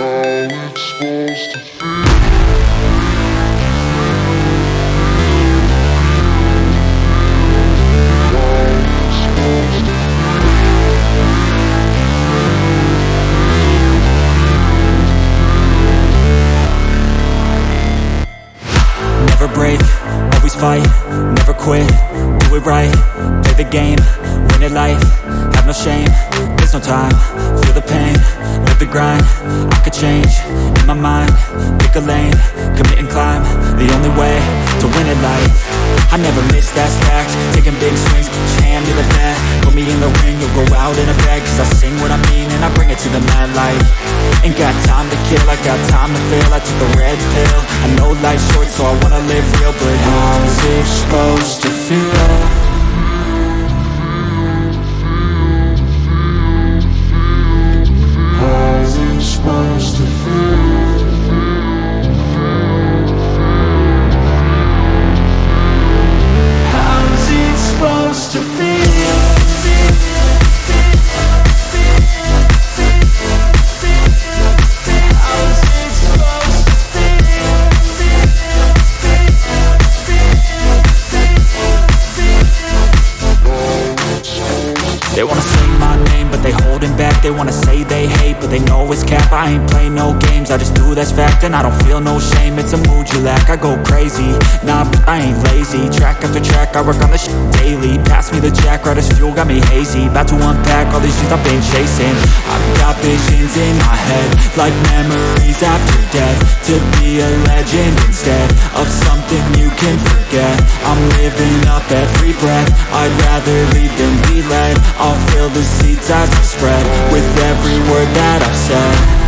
fight, never break, always fine, never quit, do it right, play the game, win it life, have no shame, there's no time, feel the pain, grind, I could change, in my mind, pick a lane, commit and climb, the only way, to win it life, I never miss, that's fact, taking big swings, your hand to the bat, put me in the ring, you'll go out in a bag, cause I sing what I mean and I bring it to the mad light, ain't got time to kill, I got time to feel, I took the red pill, I know life's short so I wanna live real, but how's it supposed to feel? They wanna say my name, but they holding back. They wanna say they hate, but they know it's cap. I ain't play no games, I just do that's fact And I don't feel no shame, it's a mood you lack I go crazy, nah, but I ain't lazy. Track after track, I work on this daily. Pass me the as fuel, got me hazy. About to unpack all these things I've been chasing. I've got visions in my head Like memories after death. To be a legend instead Of something you can forget. I'm living up every breath. I'd rather lead than be led I'll fill the seats as I spread With every word that I've said